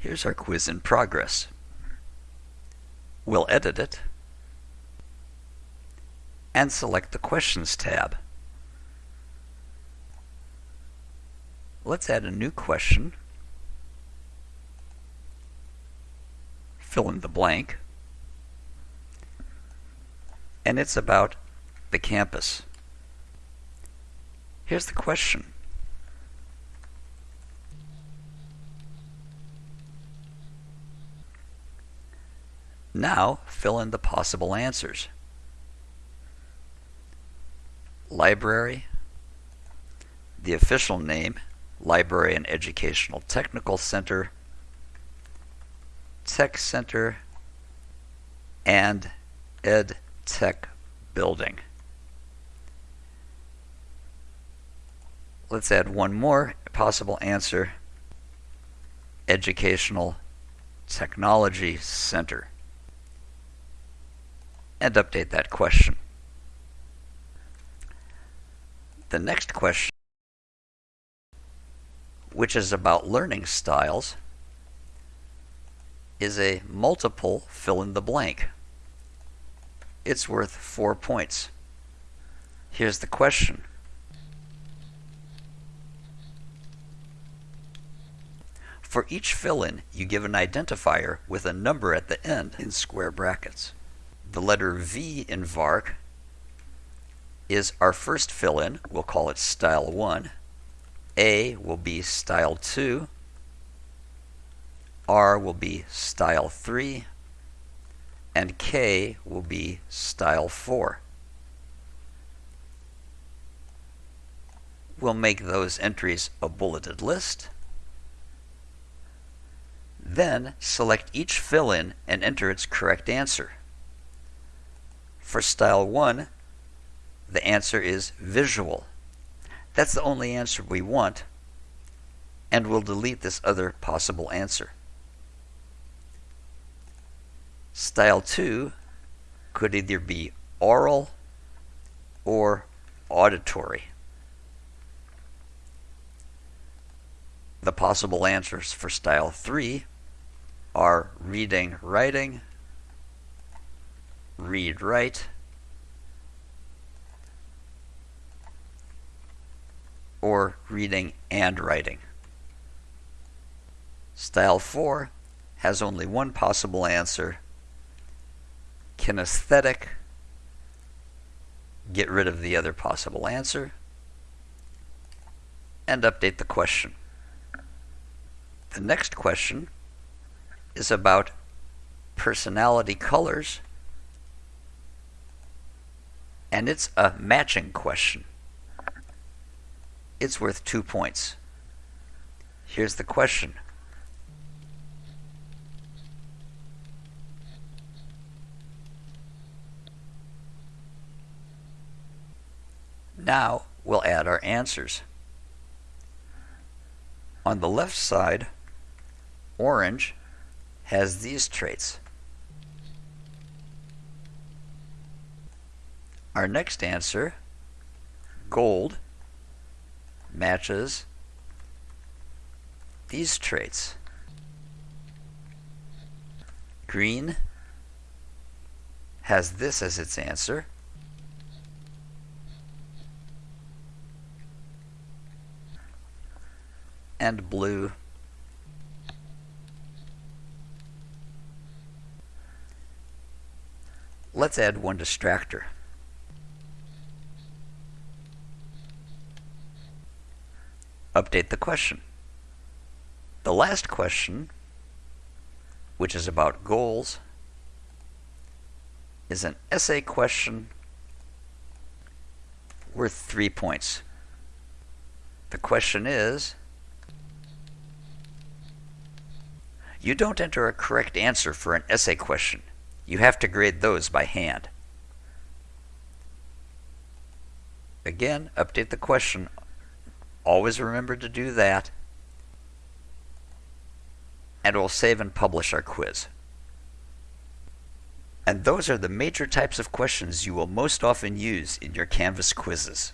Here's our quiz in progress. We'll edit it and select the Questions tab. Let's add a new question. Fill in the blank. And it's about the campus. Here's the question. Now fill in the possible answers. Library, the official name, Library and Educational Technical Center, Tech Center, and Ed Tech Building. Let's add one more possible answer, Educational Technology Center and update that question. The next question, which is about learning styles, is a multiple fill in the blank. It's worth four points. Here's the question. For each fill-in, you give an identifier with a number at the end in square brackets. The letter V in VARK is our first fill-in. We'll call it style 1. A will be style 2. R will be style 3. And K will be style 4. We'll make those entries a bulleted list. Then select each fill-in and enter its correct answer. For style 1, the answer is visual. That's the only answer we want, and we'll delete this other possible answer. Style 2 could either be oral or auditory. The possible answers for style 3 are reading, writing, read write or reading and writing. Style 4 has only one possible answer, kinesthetic, get rid of the other possible answer, and update the question. The next question is about personality colors and it's a matching question. It's worth two points. Here's the question. Now we'll add our answers. On the left side, orange has these traits. Our next answer, gold, matches these traits. Green has this as its answer. And blue Let's add one distractor. Update the question. The last question, which is about goals, is an essay question worth three points. The question is, you don't enter a correct answer for an essay question. You have to grade those by hand. Again, update the question Always remember to do that. And we'll save and publish our quiz. And those are the major types of questions you will most often use in your Canvas quizzes.